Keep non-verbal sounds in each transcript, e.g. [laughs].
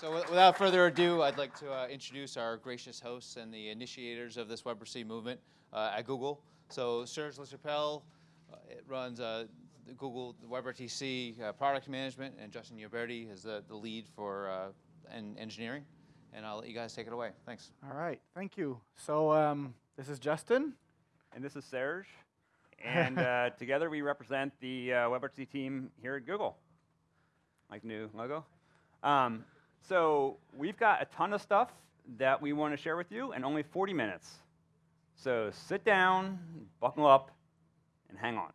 So without further ado, I'd like to uh, introduce our gracious hosts and the initiators of this WebRTC movement uh, at Google. So Serge LaChapelle uh, it runs uh, the Google WebRTC uh, product management, and Justin Uberti is the, the lead for uh, en engineering. And I'll let you guys take it away. Thanks. All right, thank you. So um, this is Justin. And this is Serge. [laughs] And uh, together we represent the uh, WebRTC team here at Google. Like new logo. Um, so we've got a ton of stuff that we want to share with you in only 40 minutes. So sit down, buckle up, and hang on.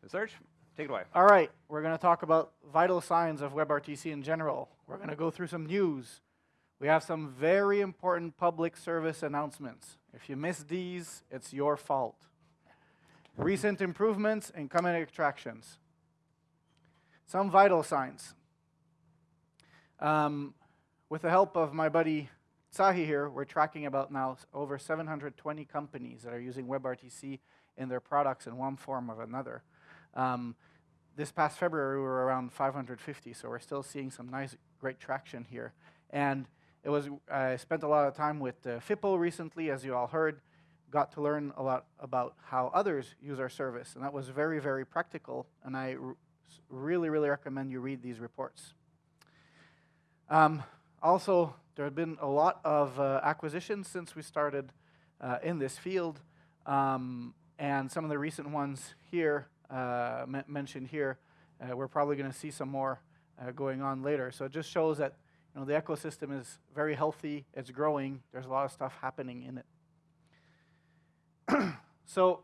So Serge, take it away. All right, we're going to talk about vital signs of WebRTC in general. We're going to go through some news. We have some very important public service announcements. If you miss these, it's your fault. Recent improvements in common extractions. Some vital signs. Um, with the help of my buddy Tsahi here, we're tracking about now over 720 companies that are using WebRTC in their products in one form or another. Um, this past February, we were around 550, so we're still seeing some nice, great traction here. And it was, I spent a lot of time with uh, Fippo recently, as you all heard, got to learn a lot about how others use our service, and that was very, very practical, and I really, really recommend you read these reports. Um, also, there have been a lot of uh, acquisitions since we started uh, in this field, um, and some of the recent ones here, uh, mentioned here, uh, we're probably going to see some more uh, going on later. So it just shows that you know, the ecosystem is very healthy, it's growing, there's a lot of stuff happening in it. [clears throat] so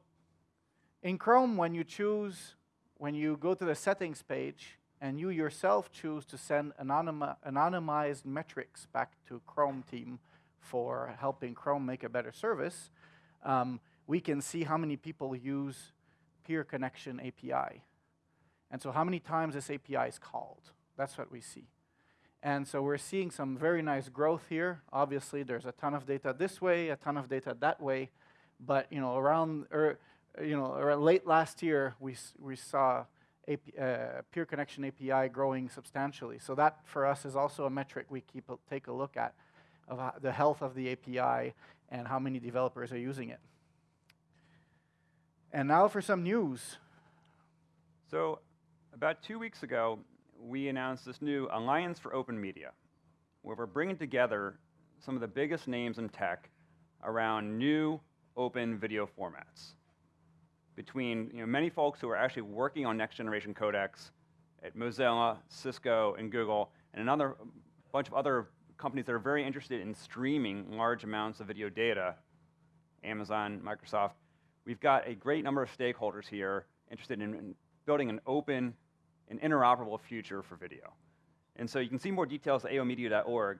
in Chrome, when you choose, when you go to the settings page, and you yourself choose to send anonymi anonymized metrics back to Chrome team for helping Chrome make a better service, um, we can see how many people use peer connection API. And so how many times this API is called. That's what we see. And so we're seeing some very nice growth here. Obviously, there's a ton of data this way, a ton of data that way. But you know, around, er, you know, late last year, we, we saw uh, peer connection API growing substantially. So that for us is also a metric we keep a, take a look at of the health of the API and how many developers are using it. And now for some news. So about two weeks ago, we announced this new Alliance for Open Media, where we're bringing together some of the biggest names in tech around new open video formats between you know, many folks who are actually working on next generation codecs at Mozilla, Cisco, and Google, and another bunch of other companies that are very interested in streaming large amounts of video data, Amazon, Microsoft. We've got a great number of stakeholders here interested in, in building an open and interoperable future for video. And so you can see more details at aomedia.org,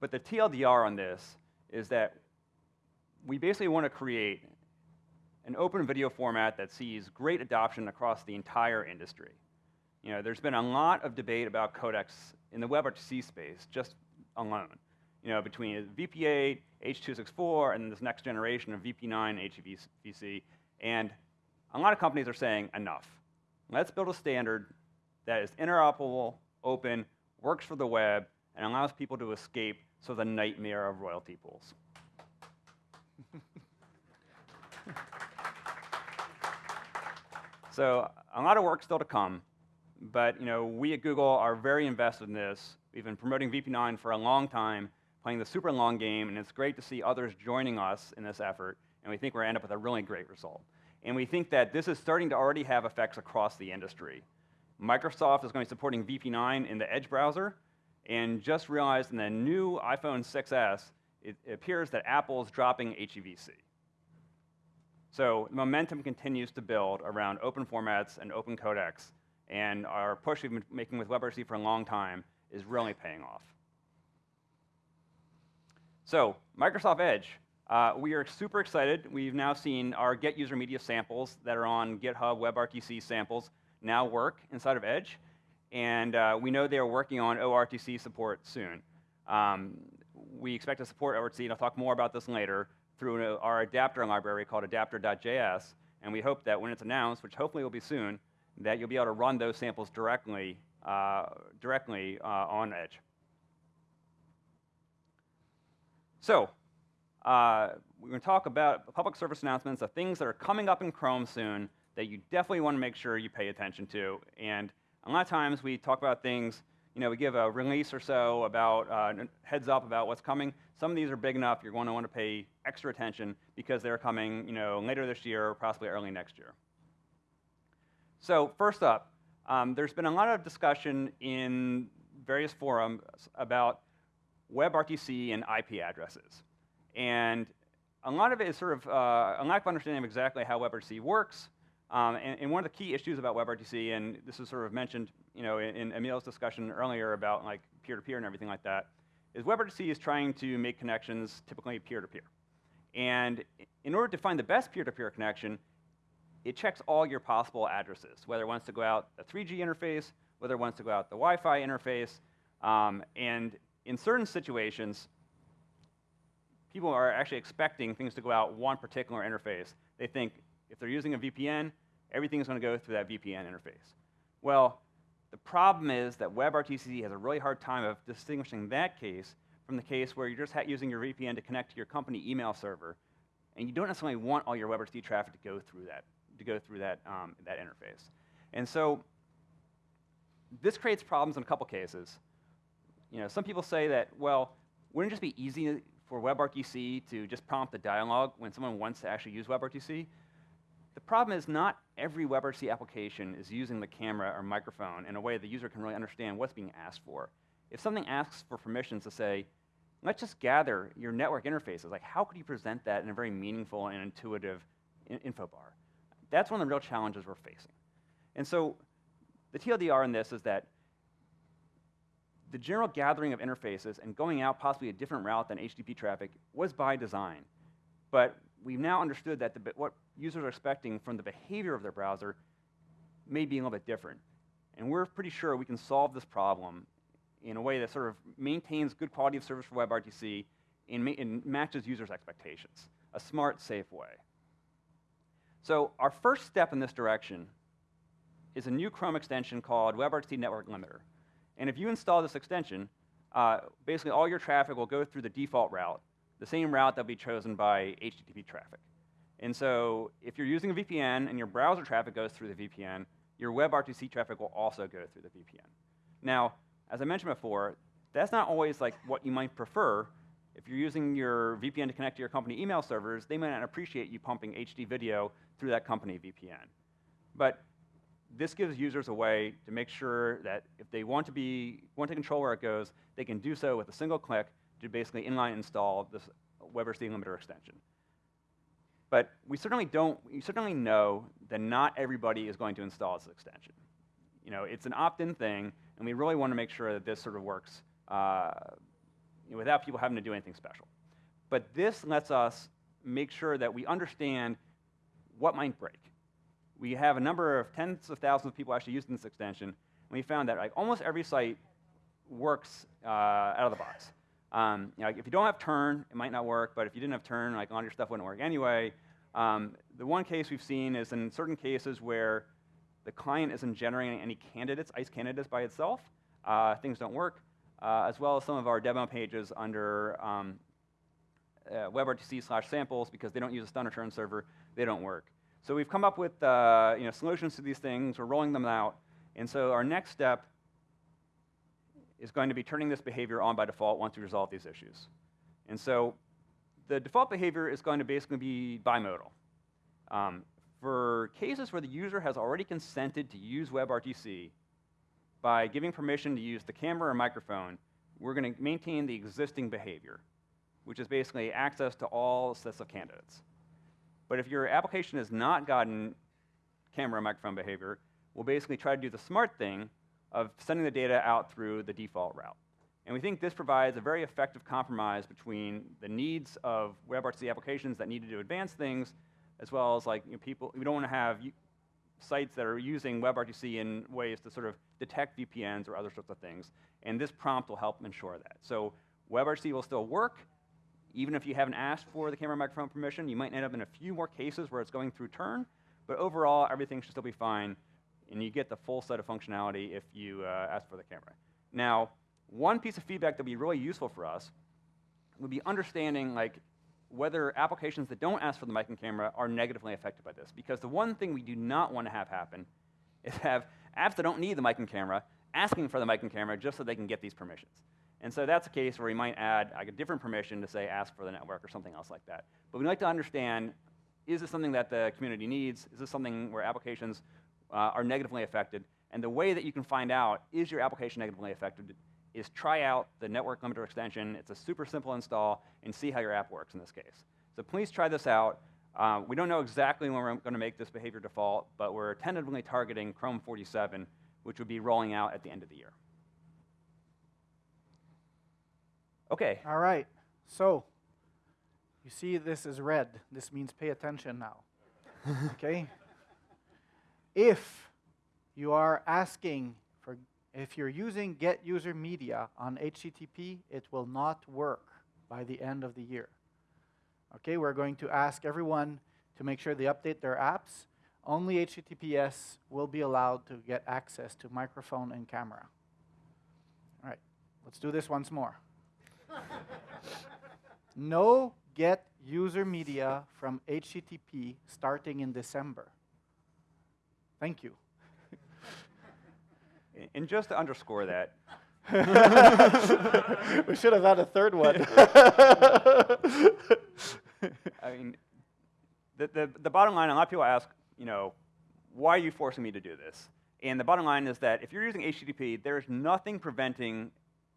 but the TLDR on this is that we basically want to create an open video format that sees great adoption across the entire industry. You know, there's been a lot of debate about codecs in the WebRTC space, just alone. You know, between VP8, H.264, and this next generation of VP9, HEVC, and a lot of companies are saying, enough. Let's build a standard that is interoperable, open, works for the web, and allows people to escape so the nightmare of royalty pools. [laughs] So a lot of work still to come, but you know, we at Google are very invested in this. We've been promoting VP9 for a long time, playing the super long game, and it's great to see others joining us in this effort, and we think we're going to end up with a really great result. And we think that this is starting to already have effects across the industry. Microsoft is going to be supporting VP9 in the Edge browser, and just realized in the new iPhone 6s, it, it appears that Apple is dropping HEVC. So momentum continues to build around open formats and open codecs, and our push we've been making with WebRTC for a long time is really paying off. So Microsoft Edge, uh, we are super excited. We've now seen our Get User Media samples that are on GitHub WebRTC samples now work inside of Edge, and uh, we know they are working on ORTC support soon. Um, we expect to support ORTC, and I'll talk more about this later, through our adapter library called adapter.js, and we hope that when it's announced, which hopefully will be soon, that you'll be able to run those samples directly, uh, directly uh, on Edge. So, uh, we're going to talk about public service announcements the things that are coming up in Chrome soon that you definitely want to make sure you pay attention to. And a lot of times we talk about things, you know, we give a release or so about uh, heads up about what's coming. Some of these are big enough you're going to want to pay extra attention because they're coming, you know, later this year or possibly early next year. So first up, um, there's been a lot of discussion in various forums about WebRTC and IP addresses. And a lot of it is sort of uh, a lack of understanding of exactly how WebRTC works. Um, and, and, one of the key issues about WebRTC, and this was sort of mentioned you know, in, in Emil's discussion earlier about like peer-to-peer -peer and everything like that, is WebRTC is trying to make connections typically peer-to-peer. -peer. And in order to find the best peer-to-peer -peer connection, it checks all your possible addresses, whether it wants to go out a 3G interface, whether it wants to go out the Wi-Fi interface, um, and in certain situations, people are actually expecting things to go out one particular interface. They think if they're using a VPN, everything is going to go through that VPN interface. Well, the problem is that WebRTC has a really hard time of distinguishing that case from the case where you're just using your VPN to connect to your company email server, and you don't necessarily want all your WebRTC traffic to go through that, to go through that, um, that interface. And so this creates problems in a couple cases. You know, some people say that, well, wouldn't it just be easy for WebRTC to just prompt the dialog when someone wants to actually use WebRTC? The problem is not every WebRTC application is using the camera or microphone in a way the user can really understand what's being asked for. If something asks for permissions to say, let's just gather your network interfaces, like how could you present that in a very meaningful and intuitive in info bar? That's one of the real challenges we're facing. And so the TLDR in this is that the general gathering of interfaces and going out possibly a different route than HTTP traffic was by design. But we've now understood that the, what users are expecting from the behavior of their browser may be a little bit different. And we're pretty sure we can solve this problem in a way that sort of maintains good quality of service for WebRTC and, and matches users' expectations, a smart, safe way. So our first step in this direction is a new Chrome extension called WebRTC Network Limiter. And if you install this extension, uh, basically all your traffic will go through the default route, the same route that will be chosen by HTTP traffic. And so if you're using a VPN and your browser traffic goes through the VPN, your WebRTC traffic will also go through the VPN. Now, as I mentioned before, that's not always like what you might prefer. If you're using your VPN to connect to your company email servers, they might not appreciate you pumping HD video through that company VPN. But this gives users a way to make sure that if they want to be want to control where it goes, they can do so with a single click to basically inline install this WebRTC limiter extension. But we certainly don't, we certainly know that not everybody is going to install this extension. You know, it's an opt-in thing, and we really want to make sure that this sort of works uh, without people having to do anything special. But this lets us make sure that we understand what might break. We have a number of tens of thousands of people actually using this extension, and we found that like, almost every site works uh, out of the box. Um, you know, if you don't have turn, it might not work, but if you didn't have turn, like all your stuff wouldn't work anyway. Um, the one case we've seen is in certain cases where the client isn't generating any candidates, ICE candidates by itself, uh, things don't work, uh, as well as some of our demo pages under um, uh, WebRTC slash samples because they don't use a stun return server, they don't work. So we've come up with uh, you know, solutions to these things, we're rolling them out, and so our next step is going to be turning this behavior on by default once we resolve these issues. And so the default behavior is going to basically be bimodal. Um, for cases where the user has already consented to use WebRTC, by giving permission to use the camera or microphone, we're going to maintain the existing behavior, which is basically access to all sets of candidates. But if your application has not gotten camera or microphone behavior, we'll basically try to do the smart thing of sending the data out through the default route. And we think this provides a very effective compromise between the needs of WebRTC applications that need to do advanced things, as well as like you know, people, we don't want to have sites that are using WebRTC in ways to sort of detect VPNs or other sorts of things. And this prompt will help ensure that. So WebRTC will still work, even if you haven't asked for the camera microphone permission. You might end up in a few more cases where it's going through turn, but overall, everything should still be fine and you get the full set of functionality if you uh, ask for the camera. Now, one piece of feedback that would be really useful for us would be understanding like whether applications that don't ask for the mic and camera are negatively affected by this. Because the one thing we do not want to have happen is have apps that don't need the mic and camera asking for the mic and camera just so they can get these permissions. And so that's a case where we might add like a different permission to say ask for the network or something else like that. But we'd like to understand, is this something that the community needs? Is this something where applications uh, are negatively affected? And the way that you can find out, is your application negatively affected, is try out the network limiter extension. It's a super simple install and see how your app works in this case. So please try this out. Uh, we don't know exactly when we're going to make this behavior default, but we're tentatively targeting Chrome 47, which would be rolling out at the end of the year. Okay. All right. So, you see this is red. This means pay attention now. [laughs] okay? If you are asking if you're using get user media on HTTP, it will not work by the end of the year. Okay, we're going to ask everyone to make sure they update their apps. Only HTTPS will be allowed to get access to microphone and camera. All right, let's do this once more. [laughs] no get user media from HTTP starting in December. Thank you. And just to underscore that, [laughs] we should have had a third one. [laughs] I mean, the, the, the bottom line, a lot of people ask, you know, why are you forcing me to do this? And the bottom line is that if you're using HTTP, there's nothing preventing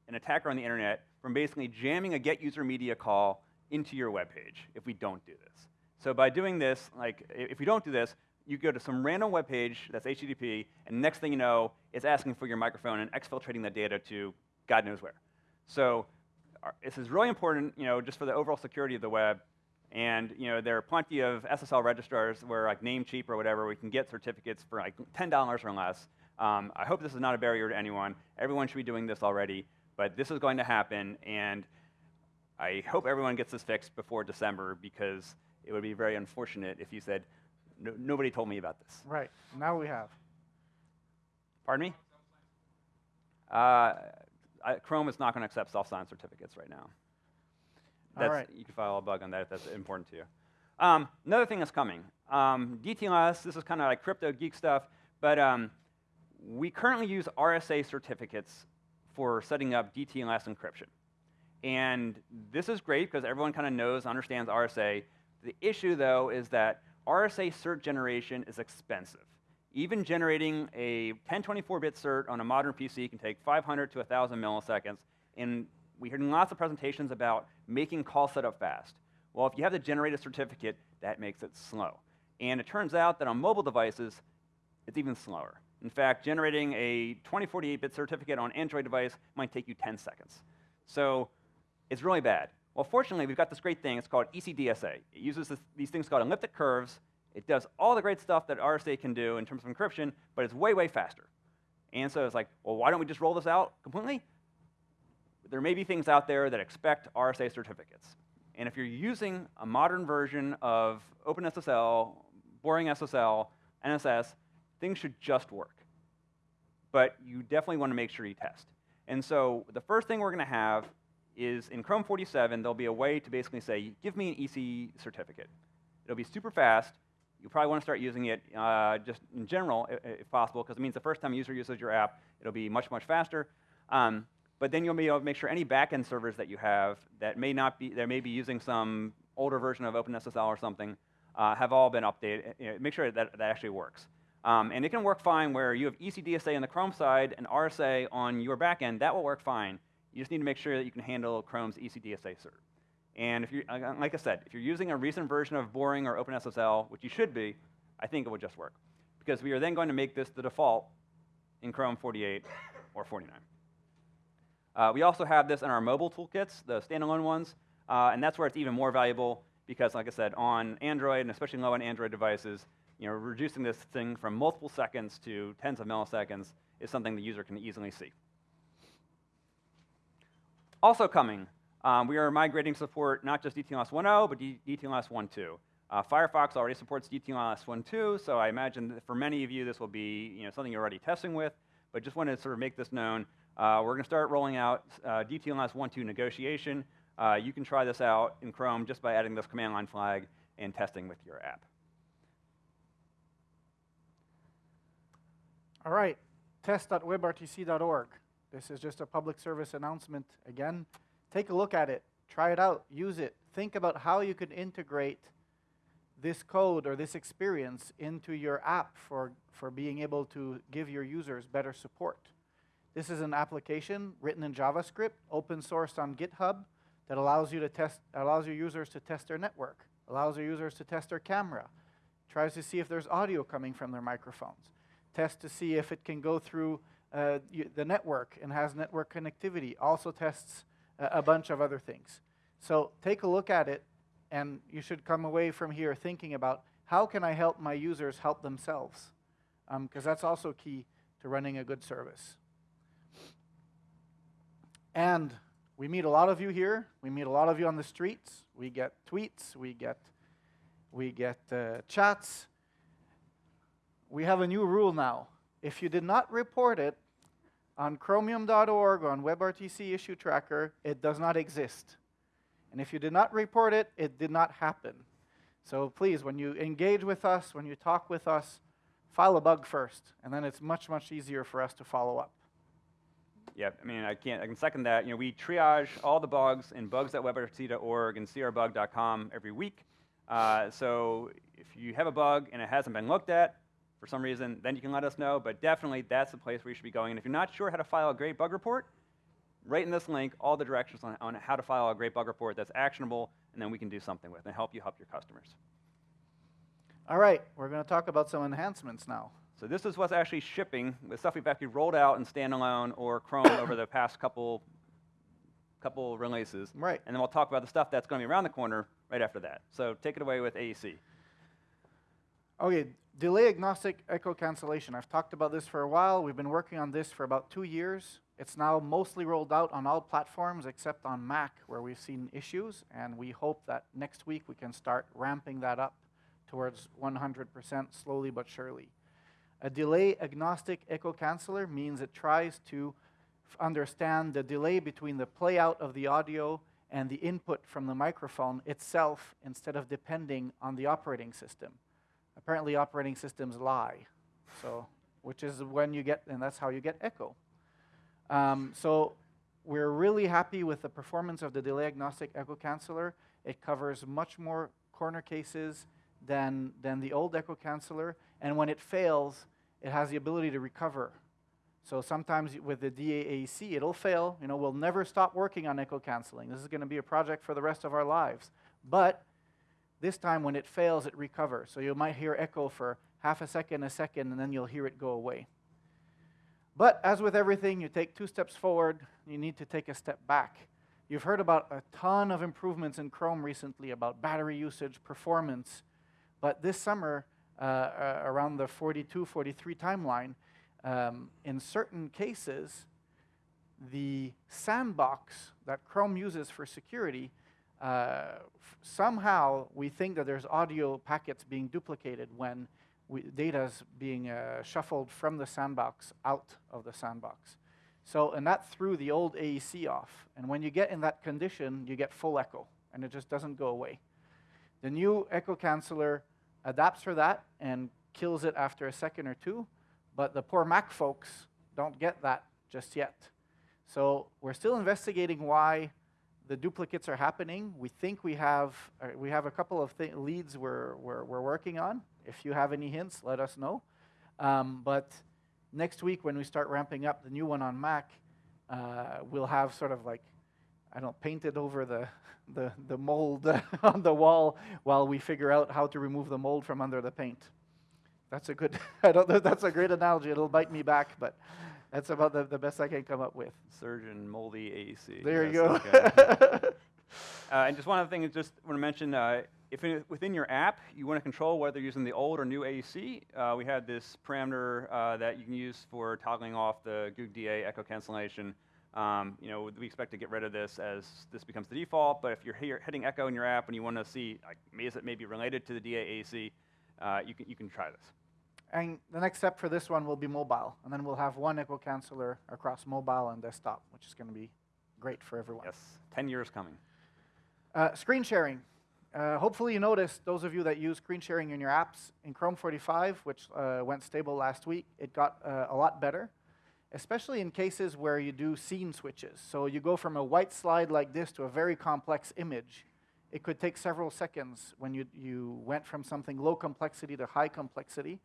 an attacker on the internet from basically jamming a get user media call into your web page if we don't do this. So by doing this, like if we don't do this, you go to some random web page that's HTTP, and next thing you know, it's asking for your microphone and exfiltrating that data to God knows where. So our, this is really important, you know, just for the overall security of the web. And you know, there are plenty of SSL registrars where like Namecheap or whatever, we can get certificates for like $10 or less. Um, I hope this is not a barrier to anyone. Everyone should be doing this already, but this is going to happen, and I hope everyone gets this fixed before December because it would be very unfortunate if you said, no, nobody told me about this. right, now we have. Pardon me? Uh, I, Chrome is not going to accept self-signed certificates right now. All That's, right. You can file a bug on that if that's important to you. Um, another thing that's coming, um, DTLS, this is kind of like crypto geek stuff, but um, we currently use RSA certificates for setting up DTLS encryption. And this is great because everyone kind of knows, understands RSA. The issue, though, is that RSA cert generation is expensive. Even generating a 1024-bit cert on a modern PC can take 500 to 1,000 milliseconds, and we heard lots of presentations about making call setup fast. Well, if you have to generate a certificate, that makes it slow. And it turns out that on mobile devices, it's even slower. In fact, generating a 2048-bit certificate on an Android device might take you 10 seconds. So it's really bad. Well, fortunately, we've got this great thing. It's called ECDSA. It uses this, these things called elliptic curves. It does all the great stuff that RSA can do in terms of encryption, but it's way, way faster. And so it's like, well, why don't we just roll this out completely? There may be things out there that expect RSA certificates. And if you're using a modern version of OpenSSL, BoringSSL, NSS, things should just work. But you definitely want to make sure you test. And so the first thing we're going to have is in Chrome 47, there'll be a way to basically say, give me an EC certificate. It'll be super fast. You probably want to start using it uh, just in general, if, if possible, because it means the first time a user uses your app, it'll be much, much faster. Um, but then you'll be able to make sure any backend servers that you have that may not be, that may be using some older version of OpenSSL or something, uh, have all been updated. You know, make sure that that actually works. Um, and it can work fine where you have ECDSA on the Chrome side and RSA on your backend. That will work fine. You just need to make sure that you can handle Chrome's ECDSA cert. And if you, like I said, if you're using a recent version of Boring or OpenSSL, which you should be, I think it would just work. Because we are then going to make this the default in Chrome 48 or 49. Uh, we also have this in our mobile toolkits, the standalone ones, uh, and that's where it's even more valuable because, like I said, on Android, and especially low-end Android devices, you know, reducing this thing from multiple seconds to tens of milliseconds is something the user can easily see. Also coming, um, we are migrating support not just DTLS 1.0, but DTLS 1.2. Uh, Firefox already supports DTLS 1.2, so I imagine that for many of you this will be you know, something you're already testing with, but just wanted to sort of make this known. Uh, we're going to start rolling out uh, DTLS 1.2 negotiation. Uh, you can try this out in Chrome just by adding this command line flag and testing with your app. All right, test.webrtc.org. This is just a public service announcement. Again, take a look at it, try it out, use it. Think about how you could integrate this code or this experience into your app for, for being able to give your users better support. This is an application written in JavaScript, open sourced on GitHub, that allows you to test, allows your users to test their network, allows your users to test their camera, tries to see if there's audio coming from their microphones, test to see if it can go through uh, the network and has network connectivity, also tests a, a bunch of other things. So take a look at it, and you should come away from here thinking about how can I help my users help themselves? Because um, that's also key to running a good service. And we meet a lot of you here. We meet a lot of you on the streets. We get tweets. We get, we get uh, chats. We have a new rule now. If you did not report it on chromium.org or on WebRTC issue tracker, it does not exist. And if you did not report it, it did not happen. So please, when you engage with us, when you talk with us, file a bug first, and then it's much, much easier for us to follow up. Yeah, I mean, I can't, I can second that. You know, we triage all the bugs in bugs.webrtc.org and crbug.com every week. Uh, so if you have a bug and it hasn't been looked at for some reason, then you can let us know. But definitely, that's the place where you should be going. And if you're not sure how to file a great bug report, right in this link, all the directions on, on how to file a great bug report that's actionable, and then we can do something with and help you help your customers. All right, we're going to talk about some enhancements now. So this is what's actually shipping, the stuff we've actually rolled out in standalone or Chrome over the past couple, couple releases. Right. And then we'll talk about the stuff that's going to be around the corner right after that. So take it away with AEC. Okay, delay agnostic echo cancellation. I've talked about this for a while. We've been working on this for about two years. It's now mostly rolled out on all platforms except on Mac, where we've seen issues, and we hope that next week we can start ramping that up towards 100% slowly but surely. A delay agnostic echo canceller means it tries to understand the delay between the playout of the audio and the input from the microphone itself instead of depending on the operating system. Apparently operating systems lie, so, which is when you get, and that's how you get echo. Um, so we're really happy with the performance of the delay agnostic echo canceller. It covers much more corner cases than, than the old echo canceller. And when it fails, it has the ability to recover. So sometimes with the DAAC, it'll fail. You know, we'll never stop working on echo canceling. This is going to be a project for the rest of our lives. But this time when it fails, it recovers. So you might hear echo for half a second, a second, and then you'll hear it go away. But as with everything, you take two steps forward, you need to take a step back. You've heard about a ton of improvements in Chrome recently about battery usage, performance. But this summer, uh, uh, around the 42, 43 timeline, um, in certain cases, the sandbox that Chrome uses for security, uh, somehow we think that there's audio packets being duplicated when data is being uh, shuffled from the sandbox out of the sandbox. So, and that threw the old AEC off. And when you get in that condition, you get full echo, and it just doesn't go away. The new echo canceller adapts for that and kills it after a second or two, but the poor Mac folks don't get that just yet. So we're still investigating why the duplicates are happening. We think we have, uh, we have a couple of leads we're, we're, we're, working on. If you have any hints, let us know. Um, but next week, when we start ramping up the new one on Mac, uh, we'll have sort of like, I don't paint it over the, [laughs] the, the mold [laughs] on the wall while we figure out how to remove the mold from under the paint. That's a good, [laughs] I don't that's a great analogy. It'll bite me back, but that's about the, the best I can come up with. Surgeon moldy AC. There you go. Okay. [laughs] uh, and just one other thing, is just want to mention, uh, if in, within your app you want to control whether you're using the old or new AEC, uh, we had this parameter uh, that you can use for toggling off the GUG-DA echo cancellation. Um, you know, we expect to get rid of this as this becomes the default, but if you're here hitting echo in your app and you want to see, like, is it maybe related to the DAAC, uh, you, can, you can try this. And the next step for this one will be mobile, and then we'll have one echo canceller across mobile and desktop, which is going to be great for everyone. Yes, 10 years coming. Uh, screen sharing. Uh, hopefully you noticed, those of you that use screen sharing in your apps, in Chrome 45, which uh, went stable last week, it got uh, a lot better, especially in cases where you do scene switches. So you go from a white slide like this to a very complex image. It could take several seconds when you, you went from something low complexity to high complexity.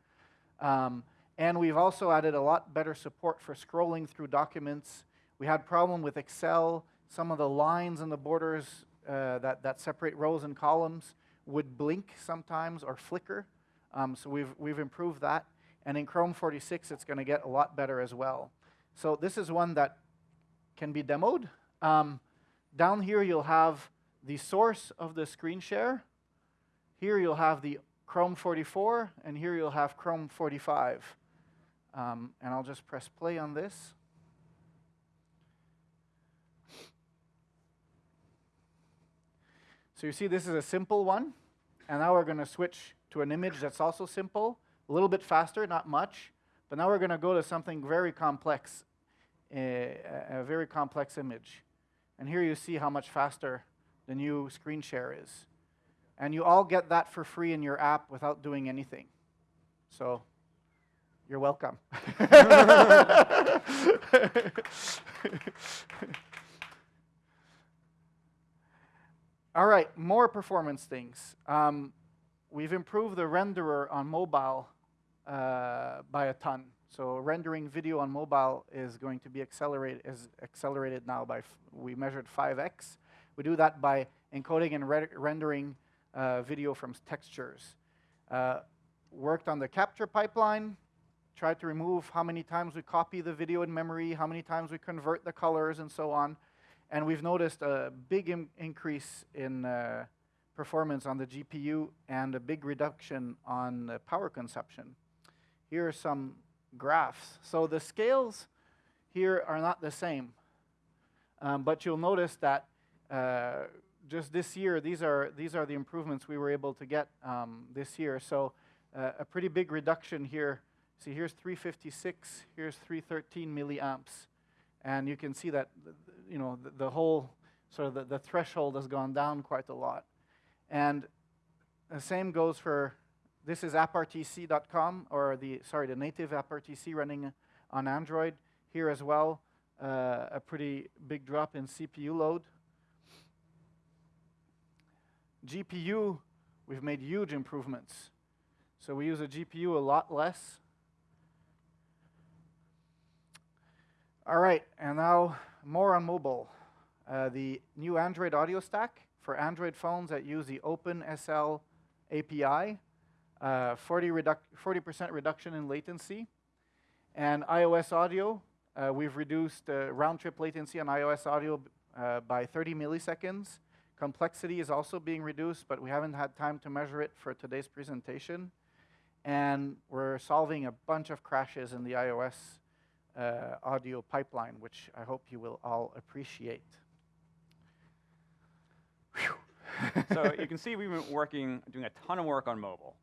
Um, and we've also added a lot better support for scrolling through documents. We had problem with Excel. Some of the lines and the borders uh, that, that separate rows and columns would blink sometimes or flicker. Um, so we've, we've improved that. And in Chrome 46, it's going to get a lot better as well. So this is one that can be demoed. Um, down here, you'll have the source of the screen share. Here, you'll have the Chrome 44, and here you'll have Chrome 45. Um, and I'll just press play on this. So you see this is a simple one, and now we're going to switch to an image that's also simple, a little bit faster, not much, but now we're going to go to something very complex, a, a very complex image. And here you see how much faster the new screen share is. And you all get that for free in your app without doing anything. So you're welcome. [laughs] all right, more performance things. Um, we've improved the renderer on mobile uh, by a ton. So rendering video on mobile is going to be accelerated is accelerated now by we measured 5x. We do that by encoding and re rendering uh, video from textures. Uh, worked on the capture pipeline, tried to remove how many times we copy the video in memory, how many times we convert the colors, and so on. And we've noticed a big increase in uh, performance on the GPU and a big reduction on power consumption. Here are some graphs. So the scales here are not the same. Um, but you'll notice that uh, just this year, these are, these are the improvements we were able to get um, this year. So uh, a pretty big reduction here. See, here's 356, here's 313 milliamps. And you can see that, you know, the, the whole, sort of the, the threshold has gone down quite a lot. And the same goes for, this is apprtc.com, or the, sorry, the native apprtc running on Android. Here as well, uh, a pretty big drop in CPU load. GPU, we've made huge improvements. So we use a GPU a lot less. All right, and now more on mobile. Uh, the new Android audio stack for Android phones that use the OpenSL API, 40% uh, reduc reduction in latency. And iOS audio, uh, we've reduced uh, round-trip latency on iOS audio uh, by 30 milliseconds Complexity is also being reduced, but we haven't had time to measure it for today's presentation. And we're solving a bunch of crashes in the iOS uh, audio pipeline, which I hope you will all appreciate. [laughs] so you can see we've been working, doing a ton of work on mobile.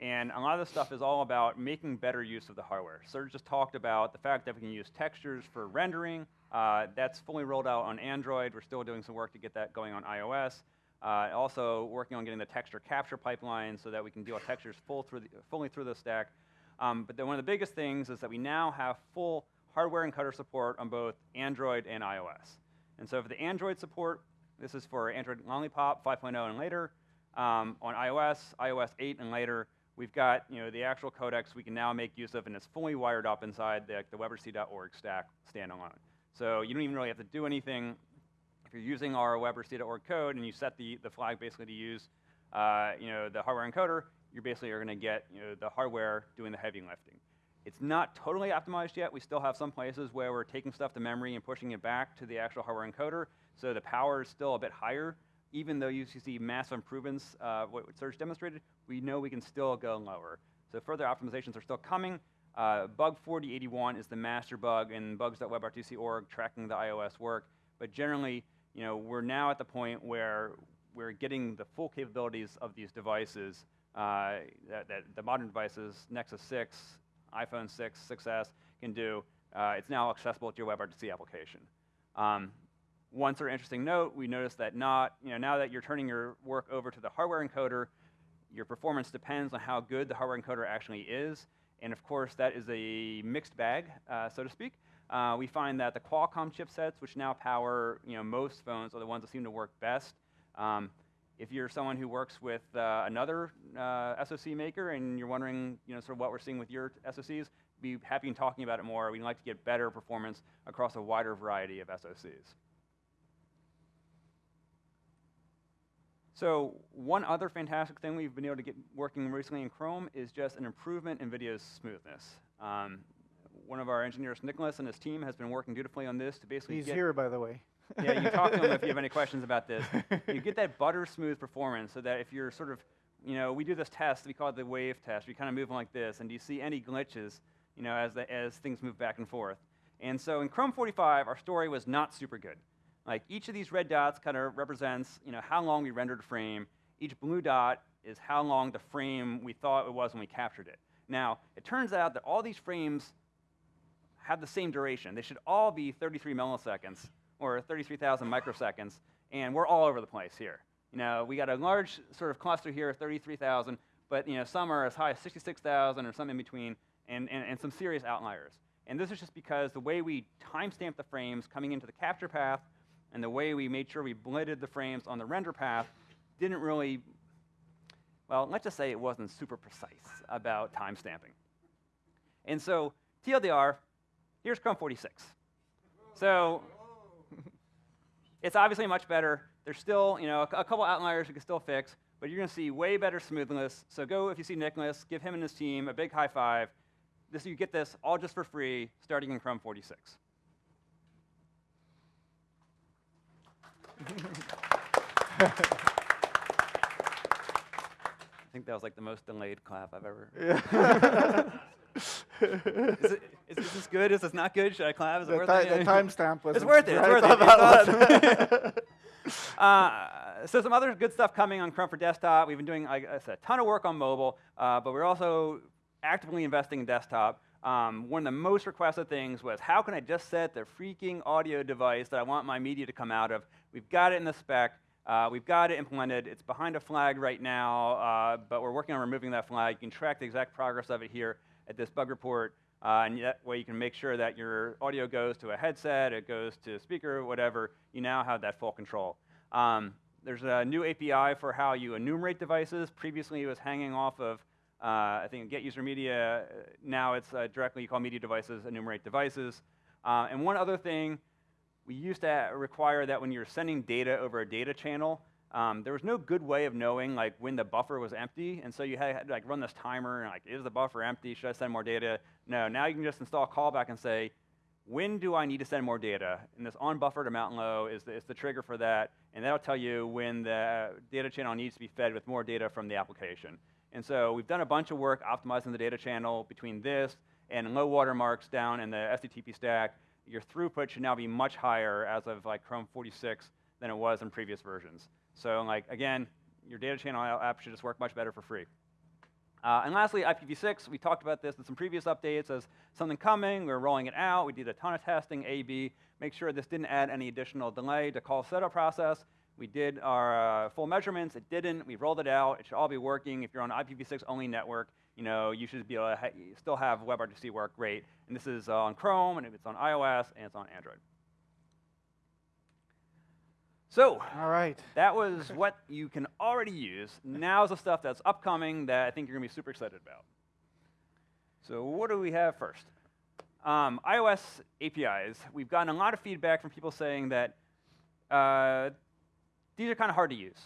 And a lot of this stuff is all about making better use of the hardware. Serge just talked about the fact that we can use textures for rendering. Uh, that's fully rolled out on Android. We're still doing some work to get that going on iOS. Uh, also working on getting the texture capture pipeline so that we can deal with textures full through the, fully through the stack. Um, but then one of the biggest things is that we now have full hardware encoder support on both Android and iOS. And so for the Android support, this is for Android Lollipop 5.0 and later. Um, on iOS, iOS 8 and later, We've got you know, the actual codecs we can now make use of, and it's fully wired up inside the, the stack standalone. So you don't even really have to do anything. If you're using our web or WebRTC.org code and you set the, the flag basically to use uh, you know, the hardware encoder, You're basically are going to get you know, the hardware doing the heavy lifting. It's not totally optimized yet. We still have some places where we're taking stuff to memory and pushing it back to the actual hardware encoder, so the power is still a bit higher even though you see massive improvements, uh, what Serge demonstrated, we know we can still go lower. So further optimizations are still coming. Uh, bug 4081 is the master bug in bugs.webrtc.org tracking the iOS work. But generally, you know, we're now at the point where we're getting the full capabilities of these devices uh, that, that the modern devices, Nexus 6, iPhone 6, 6S can do, uh, it's now accessible to your WebRTC application. Um, one sort of interesting note, we noticed that not, you know, now that you're turning your work over to the hardware encoder, your performance depends on how good the hardware encoder actually is. And of course, that is a mixed bag, uh, so to speak. Uh, we find that the Qualcomm chipsets, which now power you know, most phones, are the ones that seem to work best. Um, if you're someone who works with uh, another uh, SoC maker and you're wondering you know, sort of what we're seeing with your SoCs, be happy in talking about it more. We'd like to get better performance across a wider variety of SoCs. So one other fantastic thing we've been able to get working recently in Chrome is just an improvement in video smoothness. Um, one of our engineers, Nicholas, and his team has been working dutifully on this to basically He's get here, by the way. yeah, you talk to him if you have any [laughs] questions about this. You get that butter smooth performance so that if you're sort of, you know, we do this test, we call it the wave test. We kind of move like this, and do you see any glitches, you know, as, the, as things move back and forth? And so in Chrome 45, our story was not super good. Like each of these red dots kind of represents, you know, how long we rendered a frame. Each blue dot is how long the frame we thought it was when we captured it. Now, it turns out that all these frames have the same duration. They should all be 33 milliseconds or 33,000 microseconds, and we're all over the place here. You know, we got a large sort of cluster here of 33,000, but you know, some are as high as 66,000 or some in between, and, and, and some serious outliers. And this is just because the way we timestamp the frames coming into the capture path and the way we made sure we blended the frames on the render path didn't really, well, let's just say it wasn't super precise about timestamping. And so TLDR, here's Chrome 46. So [laughs] it's obviously much better. There's still, you know, a, a couple outliers we can still fix, but you're going to see way better smoothness. So go, if you see Nicholas, give him and his team a big high five. This, you get this all just for free, starting in Chrome 46. I think that was like the most delayed clap I've ever. [laughs] is, it, is, is this good? Is this not good? Should I clap? Is it The, worth it? the timestamp was. It's worth it. It's worth it. It's awesome. [laughs] [laughs] uh, so some other good stuff coming on Chrome for desktop. We've been doing, like I said, a ton of work on mobile, uh, but we're also actively investing in desktop. Um, one of the most requested things was, how can I just set the freaking audio device that I want my media to come out of? We've got it in the spec. Uh, we've got it implemented. It's behind a flag right now, uh, but we're working on removing that flag. You can track the exact progress of it here at this bug report. Uh, and that way you can make sure that your audio goes to a headset, it goes to a speaker, whatever. You now have that full control. Um, there's a new API for how you enumerate devices. Previously it was hanging off of, uh, I think, Get User Media. Now it's uh, directly you call media devices, enumerate devices. Uh, and one other thing, we used to require that when you're sending data over a data channel, um, there was no good way of knowing like when the buffer was empty, and so you had, to like run this timer and like, is the buffer empty? Should I send more data? No, now you can just install a callback and say, when do I need to send more data? And this onbufferedamountlow is the, is the trigger for that, and that'll tell you when the data channel needs to be fed with more data from the application. And so we've done a bunch of work optimizing the data channel between this and low watermarks down in the SCTP stack. Your throughput should now be much higher as of like Chrome 46 than it was in previous versions. So like, again, your data channel app should just work much better for free. Uh, and lastly, IPv6, we talked about this in some previous updates as something coming, we are rolling it out, we did a ton of testing, A, B, make sure this didn't add any additional delay to call setup process. We did our uh, full measurements, it didn't, we rolled it out, it should all be working. If you're on IPv6 only network, you know, you should be able to ha still have WebRTC work great. And this is uh, on Chrome, and it's on iOS, and it's on Android. So, All right. that was what you can already use. Now's the stuff that's upcoming that I think you're going to be super excited about. So what do we have first? Um, iOS APIs. We've gotten a lot of feedback from people saying that uh, these are kind of hard to use.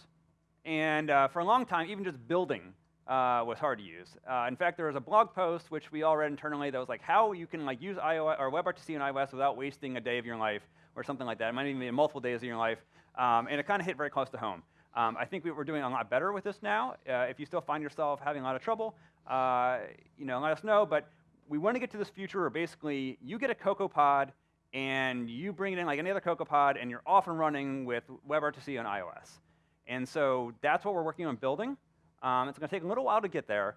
And uh, for a long time, even just building uh, was hard to use. Uh, in fact, there was a blog post which we all read internally that was like how you can like use iOS or WebRTC and iOS without wasting a day of your life or something like that. It might even be multiple days of your life. Um, and it kind of hit very close to home. Um, I think we, are doing a lot better with this now. Uh, if you still find yourself having a lot of trouble, uh, you know, let us know. But we want to get to this future where basically you get a CocoaPod and you bring it in like any other CocoaPod, and you're off and running with WebRTC on iOS. And so that's what we're working on building. Um, it's going to take a little while to get there,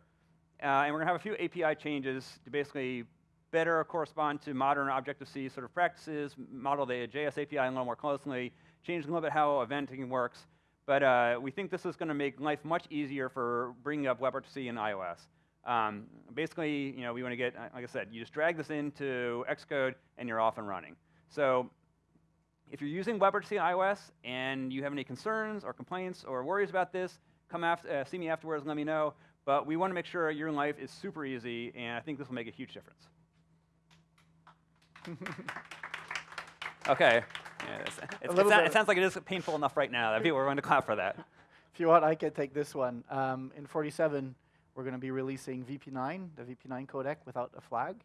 uh, and we're going to have a few API changes to basically better correspond to modern Objective-C sort of practices, model the JS API a little more closely, change a little bit how eventing works. But uh, we think this is going to make life much easier for bringing up WebRTC in iOS. Um, basically, you know, we want to get, like I said, you just drag this into Xcode and you're off and running. So if you're using WebRTC in iOS and you have any concerns or complaints or worries about this, come after, uh, see me afterwards and let me know. But we want to make sure your life is super easy, and I think this will make a huge difference. [laughs] okay. Yeah, it's, it's, it, little sounds, bit- it sounds like it is painful enough right now that people are going to clap for that. If you want, I can take this one. Um, in 47, we're going to be releasing VP9, the VP9 codec without a flag.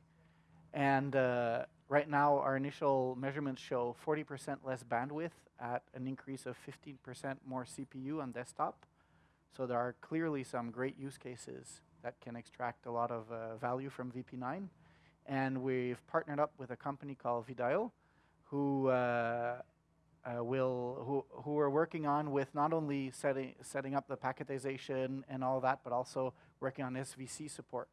And uh, right now, our initial measurements show 40% less bandwidth at an increase of 15% more CPU on desktop. So there are clearly some great use cases that can extract a lot of uh, value from VP9. And we've partnered up with a company called Vidyo, who uh, uh, will who who are working on with not only setting setting up the packetization and all that, but also working on SVC support.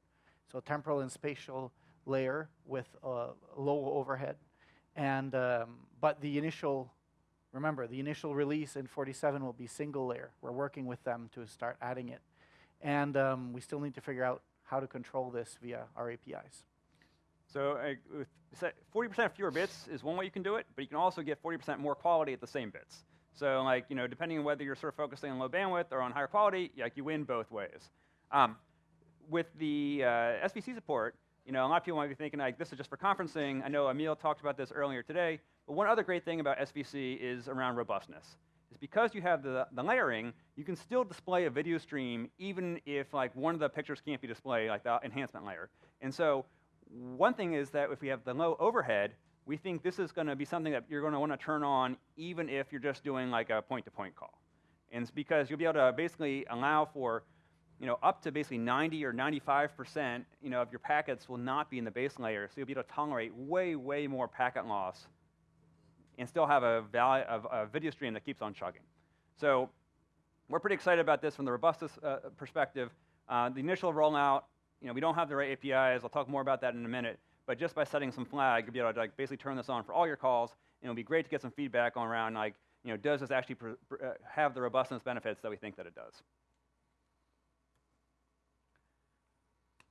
So temporal and spatial layer with uh, low overhead, and um, but the initial remember the initial release in 47 will be single layer. We're working with them to start adding it, and um, we still need to figure out how to control this via our APIs. So uh, with se- 40% fewer bits is one way you can do it, but you can also get 40% more quality at the same bits. So like, you know, depending on whether you're sort of focusing on low bandwidth or on higher quality, like you win both ways. Um, with the uh, SVC support, you know, a lot of people might be thinking like, this is just for conferencing. I know Emil talked about this earlier today, but one other great thing about SVC is around robustness. Is because you have the, the layering, you can still display a video stream even if like one of the pictures can't be displayed, like the enhancement layer. And so one thing is that if we have the low overhead, we think this is going to be something that you're going to want to turn on even if you're just doing like a point-to-point call. And it's because you'll be able to basically allow for, you know, up to basically 90 or 95%, you know, of your packets will not be in the base layer. So you'll be able to tolerate way, way more packet loss and still have a, value, of a video stream that keeps on chugging. So we're pretty excited about this from the robustness uh, perspective. Uh, the initial rollout you know, we don't have the right APIs. I'll talk more about that in a minute. But just by setting some flag, you'll be able to like, basically turn this on for all your calls. And it'll be great to get some feedback on around like, you know, does this actually uh, have the robustness benefits that we think that it does?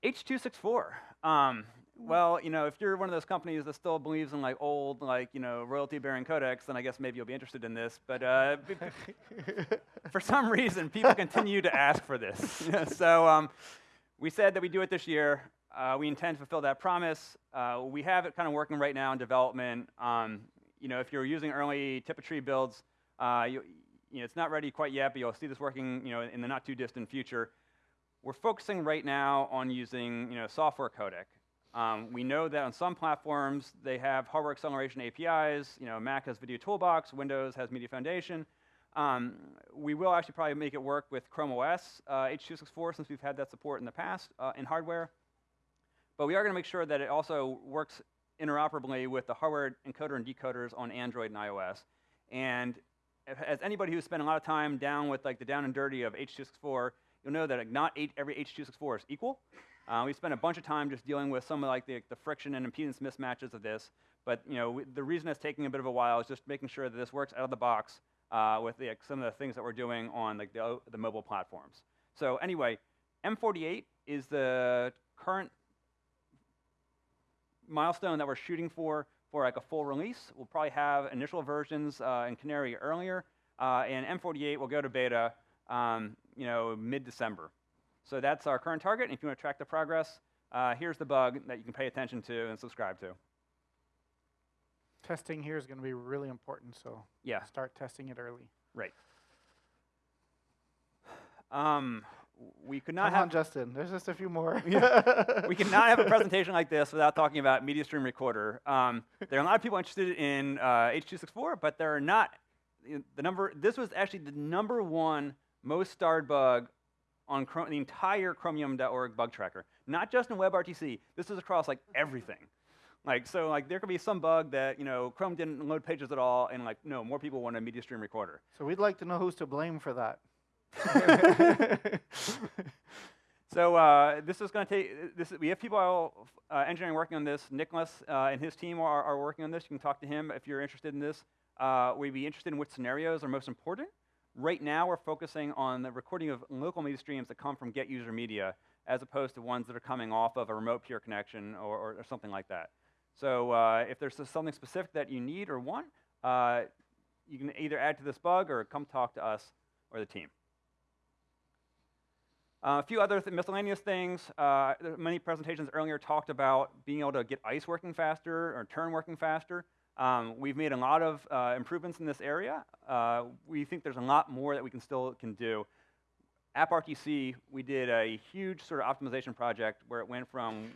H264. Um, well, you know, if you're one of those companies that still believes in like old, like you know, royalty-bearing codecs, then I guess maybe you'll be interested in this. But uh, [laughs] for some reason, people continue to ask for this. [laughs] so um, we said that we do it this year. Uh, we intend to fulfill that promise. Uh, we have it kind of working right now in development. Um, you know, if you're using early tree builds, uh, you, you know, it's not ready quite yet, but you'll see this working, you know, in the not too distant future. We're focusing right now on using, you know, software codec. Um, we know that on some platforms they have hardware acceleration APIs. You know, Mac has Video Toolbox, Windows has Media Foundation. Um, we will actually probably make it work with Chrome OS uh, H.264 since we've had that support in the past uh, in hardware. But we are going to make sure that it also works interoperably with the hardware encoder and decoders on Android and iOS. And as anybody who's spent a lot of time down with like the down and dirty of H.264, you'll know that like, not eight, every H.264 is equal. Uh, we spent a bunch of time just dealing with some of like the, the friction and impedance mismatches of this. But you know, we, the reason it's taking a bit of a while is just making sure that this works out of the box uh, with the, some of the things that we're doing on like, the, the mobile platforms. So anyway, M48 is the current milestone that we're shooting for for like a full release. We'll probably have initial versions uh, in Canary earlier, uh, and M48 will go to beta, um, you know, mid-December. So that's our current target. And if you want to track the progress, uh, here's the bug that you can pay attention to and subscribe to. Testing here is going to be really important, so Yeah. start testing it early. Right. Um, we could not Come have on, Justin. There's just a few more. [laughs] we cannot have a [laughs] presentation like this without talking about Media Stream Recorder. Um, there are a lot of people interested in uh, H.264, but there are not. The number. This was actually the number one most starred bug on Chrom- the entire Chromium.org bug tracker. Not just in WebRTC. This is across like everything. Like so, like there could be some bug that you know Chrome didn't load pages at all, and like no more people want a Media Stream Recorder. so we'd like to know who's to blame for that. [laughs] So uh, this is going to take. This we have people uh, engineering working on this. Nicholas uh, and his team are, are, working on this. You can talk to him if you're interested in this. Uh, we'd be interested in which scenarios are most important. Right now, we're focusing on the recording of local media streams that come from get user media, as opposed to ones that are coming off of a remote peer connection or, or, or something like that. So uh, if there's something specific that you need or want, uh, you can either add to this bug or come talk to us or the team. Uh, a few other th miscellaneous things. Uh, many presentations earlier talked about being able to get ICE working faster or turn working faster. Um, we've made a lot of uh, improvements in this area. Uh, we think there's a lot more that we can still can do. AppRTC, we did a huge sort of optimization project where it went from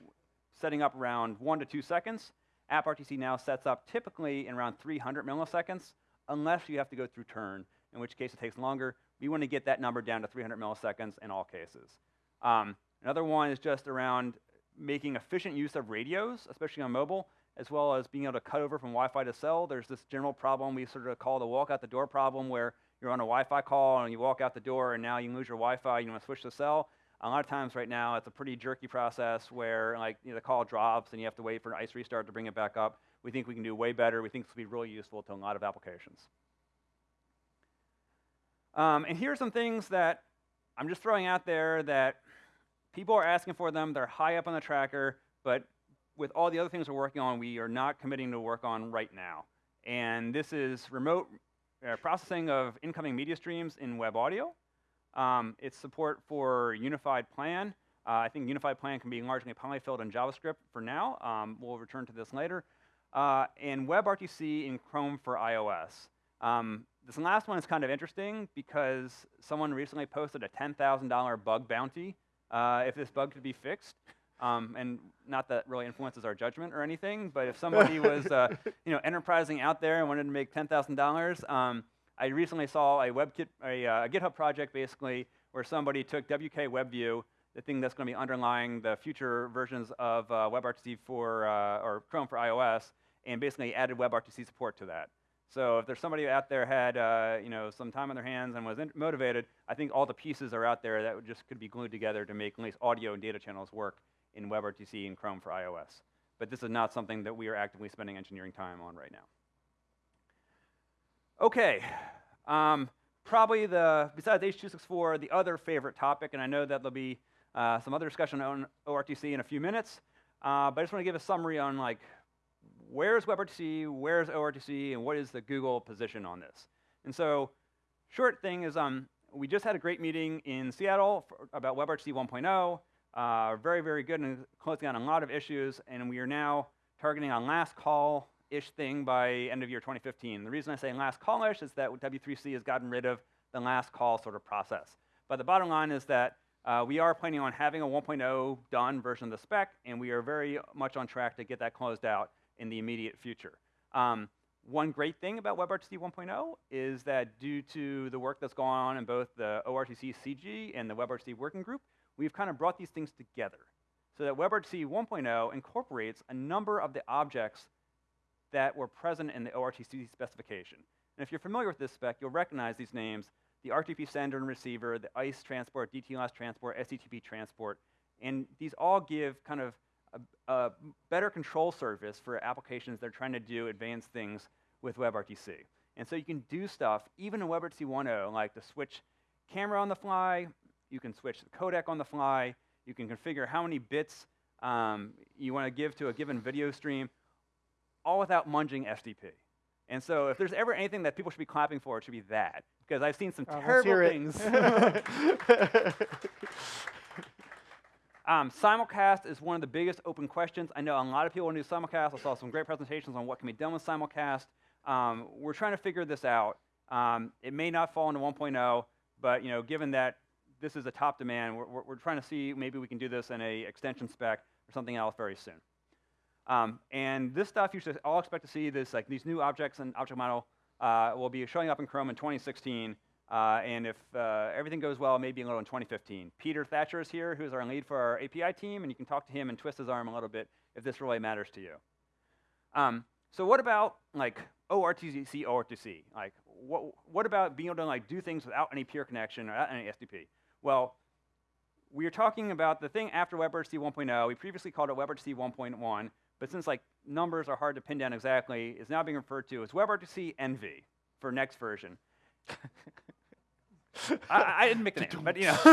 setting up around one to two seconds. AppRTC now sets up typically in around 300 milliseconds, unless you have to go through turn, in which case it takes longer. We want to get that number down to 300 milliseconds in all cases. Um, another one is just around making efficient use of radios, especially on mobile, as well as being able to cut over from Wi-Fi to cell. There's this general problem we sort of call the walk out the door problem where you're on a Wi-Fi call and you walk out the door and now you lose your Wi-Fi, you want to switch to cell. A lot of times right now it's a pretty jerky process where like you know, the call drops and you have to wait for an ICE restart to bring it back up. We think we can do way better. We think this will be really useful to a lot of applications. Um, and here are some things that I'm just throwing out there that people are asking for them. They're high up on the tracker, but with all the other things we're working on, we are not committing to work on right now. And this is remote uh, processing of incoming media streams in web audio. Um, it's support for unified plan. Uh, I think unified plan can be largely polyfilled in JavaScript for now. Um, we'll return to this later. Uh, and WebRTC in Chrome for iOS. Um, this last one is kind of interesting because someone recently posted a $10,000 bug bounty uh, if this bug could be fixed. [laughs] Um, and not that really influences our judgment or anything, but if somebody [laughs] was uh, you know, enterprising out there and wanted to make $10,000, um, I recently saw a, WebKit, a, uh, a GitHub project basically where somebody took WK WebView, the thing that's going to be underlying the future versions of uh, WebRTC for, uh, or Chrome for iOS, and basically added WebRTC support to that. So if there's somebody out there had uh, you know some time on their hands and was motivated, I think all the pieces are out there that just could be glued together to make at least audio and data channels work in WebRTC and Chrome for iOS. But this is not something that we are actively spending engineering time on right now. Okay, um, probably the besides H.264, the other favorite topic, and I know that there'll be uh, some other discussion on ORTC in a few minutes. Uh, but I just want to give a summary on like where's WebRTC, where's ORTC, and what is the Google position on this? And so, short thing is, um, we just had a great meeting in Seattle about WebRTC 1.0. Uh, very, very good and closing on a lot of issues, and we are now targeting a last call-ish thing by end of year 2015. The reason I say last call-ish is that W3C has gotten rid of the last call sort of process. But the bottom line is that uh, we are planning on having a 1.0 done version of the spec, and we are very much on track to get that closed out in the immediate future. Um, one great thing about WebRTC 1.0 is that due to the work that's going on in both the ORTC CG and the WebRTC working group, we've kind of brought these things together so that WebRTC 1.0 incorporates a number of the objects that were present in the ORTC specification. And if you're familiar with this spec, you'll recognize these names, the RTP sender and receiver, the ICE transport, DTLS transport, SCTP transport, and these all give kind of a, a better control surface for applications that are trying to do advanced things with WebRTC. And so you can do stuff, even in WebRTC 1.0, like to switch camera on the fly, you can switch the codec on the fly, you can configure how many bits um, you want to give to a given video stream, all without munging SDP. And so if there's ever anything that people should be clapping for, it should be that. Because I've seen some oh, terrible things. [laughs] Um, simulcast is one of the biggest open questions. I know a lot of people want to do simulcast. I saw some great presentations on what can be done with simulcast. Um, we're trying to figure this out. Um, it may not fall into 1.0, but you know, given that this is a top demand, we're, we're, we're, trying to see maybe we can do this in a extension spec or something else very soon. Um, and this stuff you should all expect to see this like these new objects and object model uh, will be showing up in Chrome in 2016. Uh, and if uh, everything goes well, maybe a little in 2015. Peter Thatcher is here, who's our lead for our API team, and you can talk to him and twist his arm a little bit if this really matters to you. Um, so what about like ORTC, ORTC? Like, what, what about being able to like do things without any peer connection or without any SDP? Well, we are talking about the thing after WebRTC 1.0. We previously called it WebRTC 1.1, but since like numbers are hard to pin down exactly, it's now being referred to as WebRTC NV for next version. [laughs] I, I, didn't make the name, but you know. [laughs]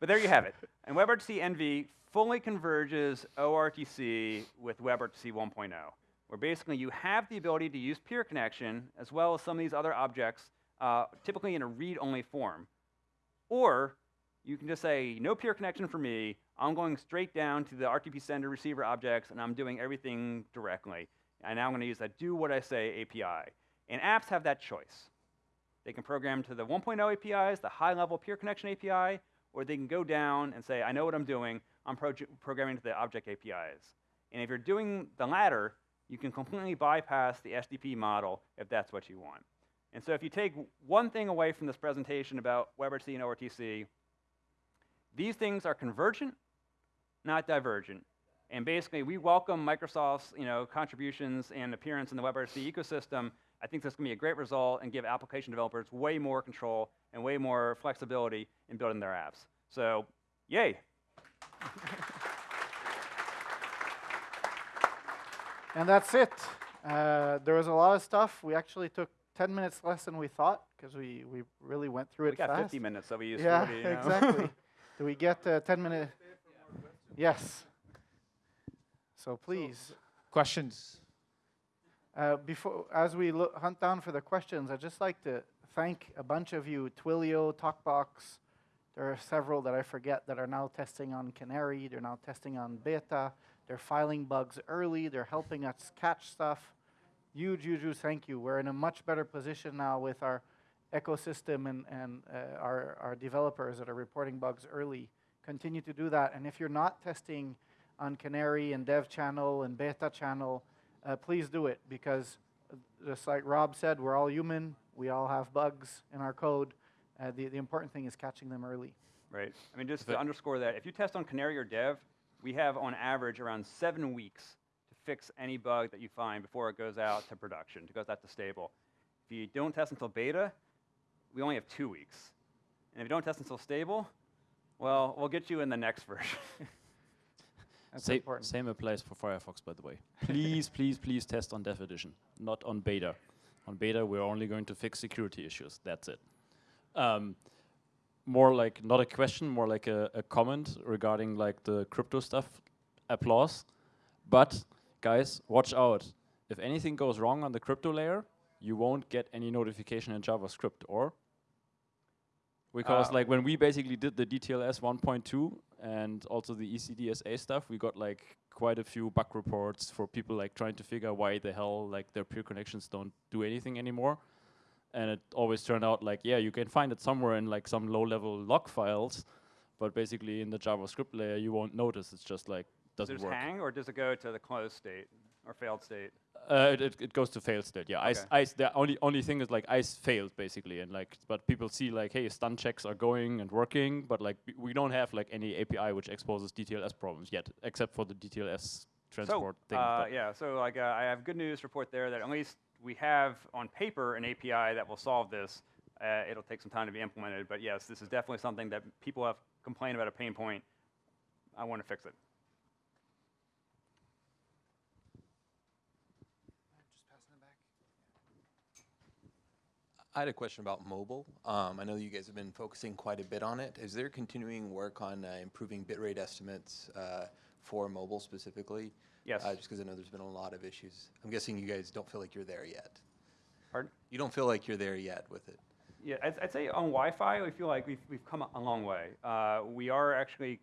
but there you have it. And WebRTC NV fully converges ORTC with WebRTC 1.0, where basically you have the ability to use peer connection as well as some of these other objects, uh, typically in a read-only form. Or you can just say, no peer connection for me. I'm going straight down to the RTP sender receiver objects, and I'm doing everything directly. And now I'm going to use that do what I say API. And apps have that choice. They can program to the 1.0 APIs, the high-level peer connection API, or they can go down and say, I know what I'm doing. I'm pro programming to the object APIs. And if you're doing the latter, you can completely bypass the SDP model if that's what you want. And so if you take one thing away from this presentation about WebRTC and ORTC, these things are convergent, not divergent. And basically, we welcome Microsoft's you know, contributions and appearance in the WebRTC ecosystem. I think this to be a great result and give application developers way more control and way more flexibility in building their apps. So, yay. and that's it. Uh, there was a lot of stuff. We actually took 10 minutes less than we thought because we, we really went through we it got fast. 50 minutes, so we used yeah, 40. You know? exactly. [laughs] Do we get uh, 10 minutes? Yes. So please. Questions? Uh, before, as we look, hunt down for the questions, I'd just like to thank a bunch of you, Twilio, TokBox. There are several that I forget that are now testing on Canary. They're now testing on beta. They're filing bugs early. They're helping us catch stuff. Huge, huge, huge thank you. We're in a much better position now with our ecosystem and, and uh, our, our developers that are reporting bugs early. Continue to do that. And if you're not testing on Canary and Dev Channel and Beta Channel, uh, please do it because uh, just like Rob said, we're all human. We all have bugs in our code. Uh, the, the important thing is catching them early. Right. I mean, just to underscore that, if you test on Canary or Dev, we have on average around seven weeks to fix any bug that you find before it goes out to production, to goes out to stable. If you don't test until beta, we only have two weeks. And if you don't test until stable, well, we'll get you in the next [laughs] version. That's Same, same applies for Firefox, by the way. Please, [laughs] please, please test on Dev Edition, not on beta. On beta, we're only going to fix security issues. That's it. Um, more like not a question, more like a, a comment regarding like the crypto stuff. Applause, but guys, watch out. If anything goes wrong on the crypto layer, you won't get any notification in JavaScript, or because Uh, like when we basically did the DTLS 1.2 and also the ECDSA stuff, we got like quite a few bug reports for people like trying to figure why the hell like their peer connections don't do anything anymore. And it always turned out like, yeah, you can find it somewhere in like some low level log files, but basically in the JavaScript layer you won't notice. It's just like doesn't Does it work. hang, or does it go to the closed state or failed state? Uh, it, it, goes to failed state. Yeah, ice, Okay. ice. The only only thing is like ice failed basically, and like but people see like hey stun checks are going and working, but like we- we don't have like any API which exposes DTLS problems yet, except for the DTLS transport so, thing. Uh, yeah, so like uh, I have good news report there that at least we have on paper an API that will solve this. Uh, it'll take some time to be implemented, but yes, this is definitely something that people have complained about a pain point. I want to fix it. I had a question about mobile. Um, I know you guys have been focusing quite a bit on it. Is there continuing work on uh, improving bitrate estimates uh, for mobile specifically? Yes. Uh, just because I know there's been a lot of issues. I'm guessing you guys don't feel like you're there yet. Pardon? You don't feel like you're there yet with it. Yeah, I'd, I'd say on Wi-Fi, we feel like we've, we've come a long way. Uh, we are actually,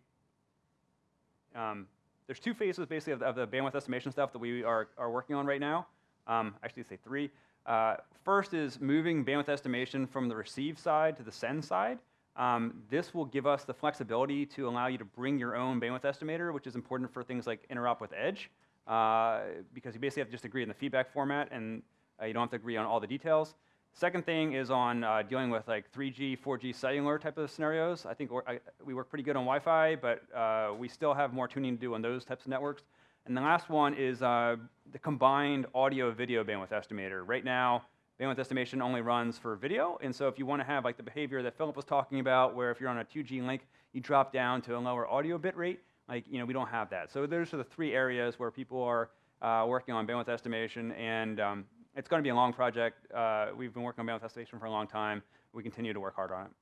um, there's two phases basically of the, of the bandwidth estimation stuff that we are, are working on right now. Um, actually, say three. Uh, first is moving bandwidth estimation from the receive side to the send side. Um, this will give us the flexibility to allow you to bring your own bandwidth estimator, which is important for things like interop with Edge, uh, because you basically have to just agree on the feedback format, and uh, you don't have to agree on all the details. Second thing is on uh, dealing with like 3G, 4G cellular type of scenarios. I think I, we work pretty good on Wi-Fi, but uh, we still have more tuning to do on those types of networks. And the last one is uh, the combined audio-video bandwidth estimator. Right now, bandwidth estimation only runs for video, and so if you want to have like the behavior that Philip was talking about, where if you're on a 2G link, you drop down to a lower audio bit rate, like you know we don't have that. So those are the three areas where people are uh, working on bandwidth estimation, and um, it's going to be a long project. Uh, we've been working on bandwidth estimation for a long time. We continue to work hard on it.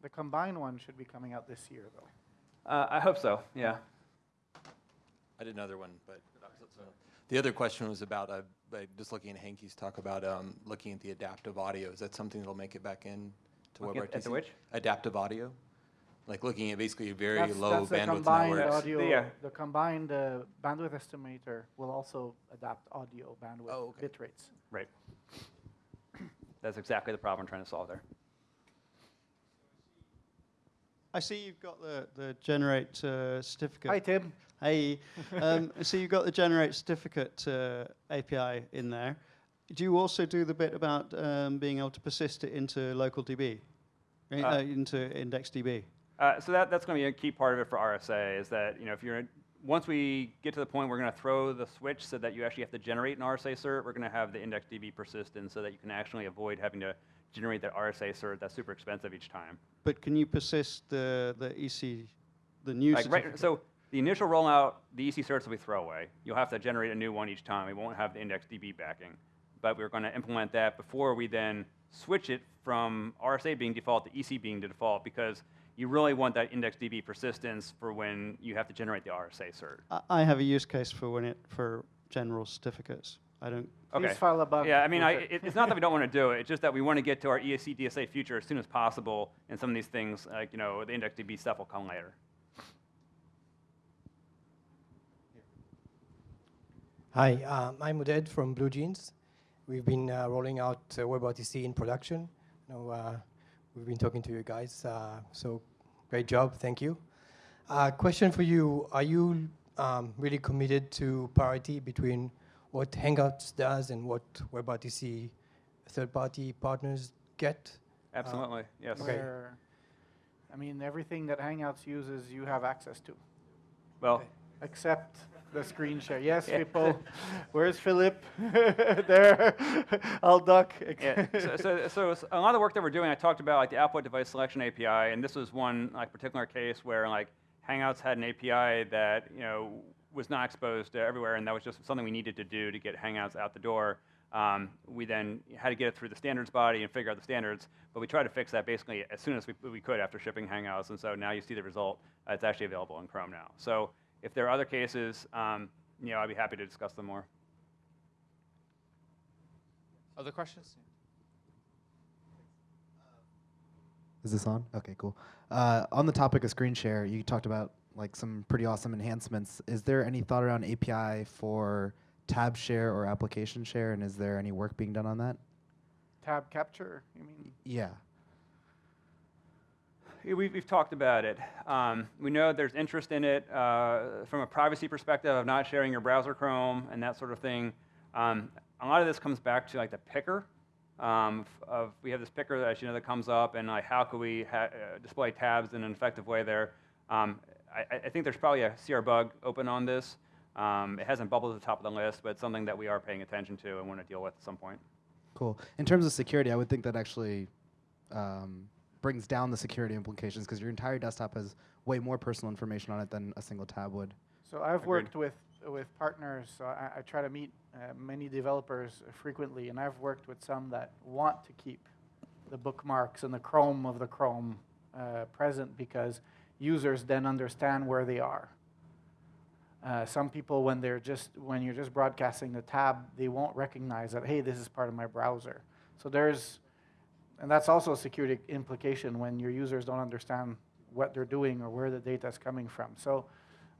The combined one should be coming out this year, though. Uh, I hope so. Yeah. I did another one, but the other question was about, uh, like, just looking at Hankey's talk about um, looking at the adaptive audio. Is that something that'll make it back in to Looking WebRTC? at- at the which? Adaptive audio? Like looking at basically a very That's- low that's the bandwidth combined networks? audio. Yeah. The combined uh, bandwidth estimator will also adapt audio bandwidth Oh, okay. bit rates. Right. [clears throat] That's exactly the problem I'm trying to solve there. I see you've got the, the generate uh, certificate. Hi, Tim. Hey, um, [laughs] so you've got the generate certificate uh, API in there. Do you also do the bit about um, being able to persist it into local DB, uh, Uh, into IndexedDB? Uh, so that, that's going to be a key part of it for RSA is that you know if you're once we get to the point we're going to throw the switch so that you actually have to generate an RSA cert, we're going to have the IndexedDB persistent so that you can actually avoid having to generate that RSA cert that's super expensive each time. But can you persist the, the EC, the new Like right, so the initial rollout, the EC certs will be throwaway. You'll have to generate a new one each time. We won't have the IndexedDB backing. But we're going to implement that before we then switch it from RSA being default to EC being the default because you really want that IndexedDB persistence for when you have to generate the RSA cert. I- I have a use case for when it for general certificates. I don't. Okay. Please file a bug. Yeah, I mean, I, it. it, it's not that we don't [laughs] want to do it. It's just that we want to get to our E ECDSA future as soon as possible, and some of these things, like you know, the IndexedDB stuff will come later. Hi, um, I'm Uded from Blue Jeans. We've been uh, rolling out uh, WebRTC in production. You know, uh, we've been talking to you guys, uh, so great job, thank you. Uh, question for you, are you um, really committed to parity between what Hangouts does and what WebRTC third-party partners get? Absolutely, yes. Okay. Where, I mean, everything that Hangouts uses, you have access to, Well, Okay. except the screen share. Yes, Yeah. people. Where's Philip? [laughs] there. I'll duck. yeah. So, so, so a lot of the work that we're doing, I talked about like the output device selection API, and this was one like particular case where like Hangouts had an API that you know was not exposed to everywhere, and that was just something we needed to do to get Hangouts out the door. Um, we then had to get it through the standards body and figure out the standards, but we tried to fix that basically as soon as we, we could after shipping Hangouts, and so now you see the result. Uh, it's actually available in Chrome now. So if there are other cases, um, you know, I'd be happy to discuss them more. Other questions? Is this on? Okay, cool. Uh, on the topic of screen share, you talked about like some pretty awesome enhancements. Is there any thought around API for tab share or application share, and is there any work being done on that? Tab capture, you mean? Yeah. We've, we've talked about it. Um, we know there's interest in it uh, from a privacy perspective of not sharing your browser Chrome and that sort of thing. Um, a lot of this comes back to like the picker. Um, of we have this picker that you know that comes up, and like how can we uh, display tabs in an effective way there? Um, I, I think there's probably a CR bug open on this. Um, it hasn't bubbled to the top of the list, but it's something that we are paying attention to and want to deal with at some point. Cool. In terms of security, I would think that actually um, brings down the security implications because your entire desktop has way more personal information on it than a single tab would. So I've Agreed. worked with with partners. So I, I try to meet uh, many developers frequently, and I've worked with some that want to keep the bookmarks and the Chrome of the Chrome uh, present because users then understand where they are. Uh, some people, when they're just when you're just broadcasting the tab, they won't recognize that hey, this is part of my browser. So there's, and that's also a security implication when your users don't understand what they're doing or where the data is coming from. So.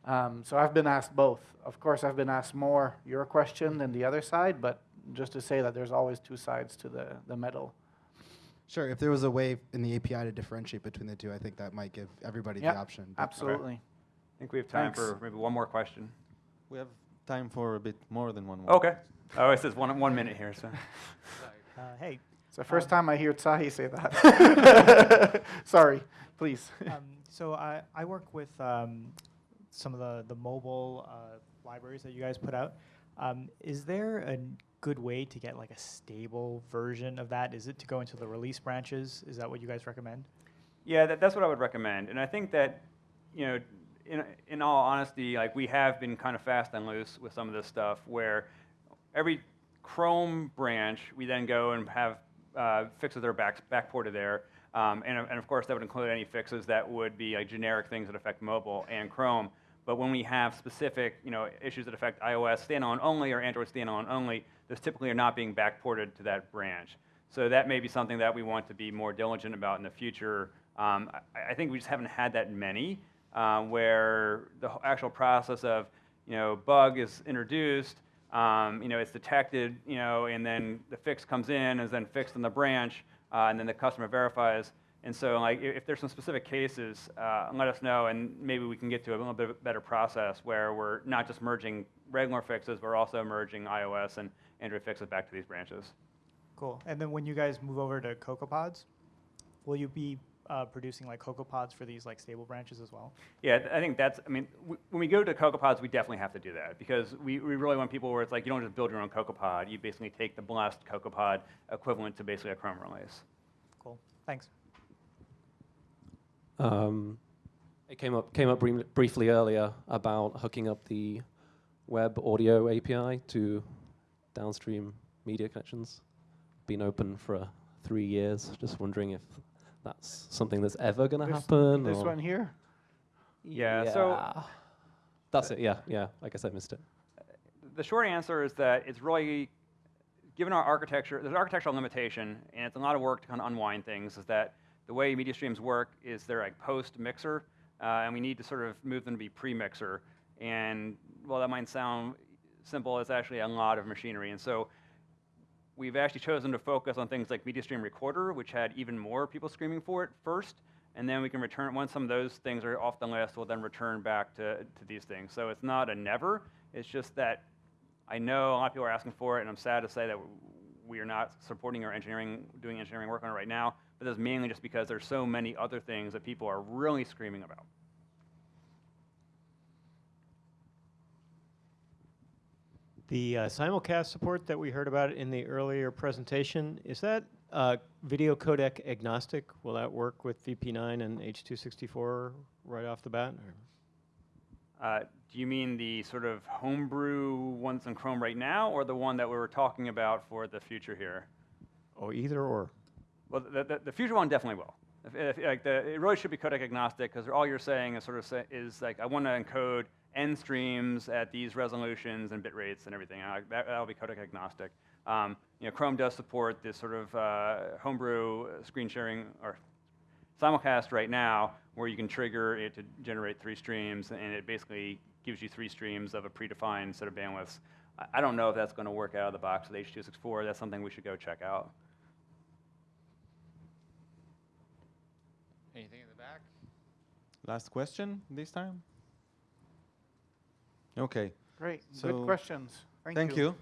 Um, so I've been asked both. Of course, I've been asked more your question than the other side, but just to say that there's always two sides to the, the medal. Sure. If there was a way in the API to differentiate between the two, I think that might give everybody Yep, the option. but- Absolutely. I think we have time Thanks. for maybe one more question. We have time for a bit more than one more. Okay. Oh, it says one, one minute here, so. [laughs] Uh, hey, It's the first time I hear Tsahi say that. [laughs] Sorry, please. um, so I, I work with um, some of the, the mobile uh, libraries that you guys put out. Um, is there a good way to get like a stable version of that? Is it to go into the release branches? Is that what you guys recommend? Yeah, that, that's what I would recommend. And I think that, you know, in, in all honesty, like we have been kind of fast and loose with some of this stuff where every Chrome branch, we then go and have uh, fixes that are back, backported there. Um, and, and of course, that would include any fixes that would be like generic things that affect mobile and Chrome. But when we have specific, you know, issues that affect iOS standalone only or Android standalone only, those typically are not being backported to that branch. So that may be something that we want to be more diligent about in the future. Um, I, I think we just haven't had that many um, where the actual process of, you know, bug is introduced, um, you know, it's detected, you know, and then the fix comes in, is then fixed in the branch, uh, and then the customer verifies. And so, like, if there's some specific cases, uh, let us know, and maybe we can get to a little bit better process where we're not just merging regular fixes, but we're also merging iOS and Android fixes back to these branches. Cool. And then when you guys move over to CocoaPods, will you be uh, producing like CocoaPods for these like stable branches as well? Yeah, I think that's, I mean, w- when we go to CocoaPods, we definitely have to do that because we, we really want people where it's like you don't just build your own CocoaPod, you basically take the blast blessed CocoaPod equivalent to basically a Chrome release. Cool. Thanks. Um, it came up came up brie- briefly earlier about hooking up the web audio API to downstream media connections. Been open for uh, three years. Just wondering if that's something that's ever going to happen. This or one here? Yeah, so- that's it. Yeah, yeah. I guess I missed it. The short answer is that it's really, given our architecture, there's an architectural limitation, and it's a lot of work to kind of unwind things, is that the way media streams work is they're like post-mixer, uh, and we need to sort of move them to be pre-mixer. And while that might sound simple, it's actually a lot of machinery. And so we've actually chosen to focus on things like MediaStream Recorder, which had even more people screaming for it first, and then we can return, once some of those things are off the list, we'll then return back to, to these things. So it's not a never, it's just that I know a lot of people are asking for it, and I'm sad to say that we are not supporting our engineering, doing engineering work on it right now, but that's mainly just because there's so many other things that people are really screaming about. The uh, simulcast support that we heard about in the earlier presentation, is that uh, video codec agnostic? Will that work with VP9 and H.264 right off the bat? Uh, do you mean the sort of homebrew ones in Chrome right now, or the one that we were talking about for the future here? Oh, either or. Well, the, the, the future one definitely will. If, if, like the, it really should be codec agnostic because all you're saying is sort of say, is like I want to encode n streams at these resolutions and bit rates and everything. Uh, that that'll be codec agnostic. Um, you know, Chrome does support this sort of uh, homebrew screen sharing or simulcast right now, where you can trigger it to generate three streams, and it basically gives you three streams of a predefined set of bandwidths. I, I don't know if that's going to work out of the box with H.264. That's something we should go check out. Anything in the back? Last question this time? Okay. Great. So, Good questions. Thank, Thank you. you.